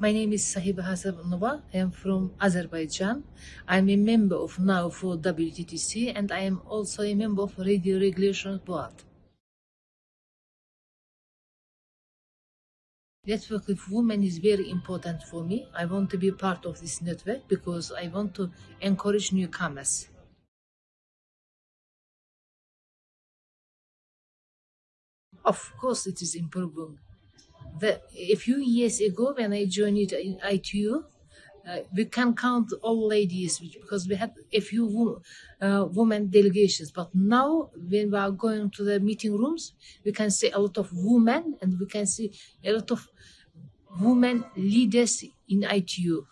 My name is Sahiba Hasanova. I am from Azerbaijan. I'm a member of now for WTDC and I am also a member of Radio Regulation Board. Network with women is very important for me. I want to be part of this network because I want to encourage newcomers. Of course, it is improving. The, a few years ago, when I joined in ITU, uh, we can count all ladies because we had a few uh, women delegations. But now, when we are going to the meeting rooms, we can see a lot of women and we can see a lot of women leaders in ITU.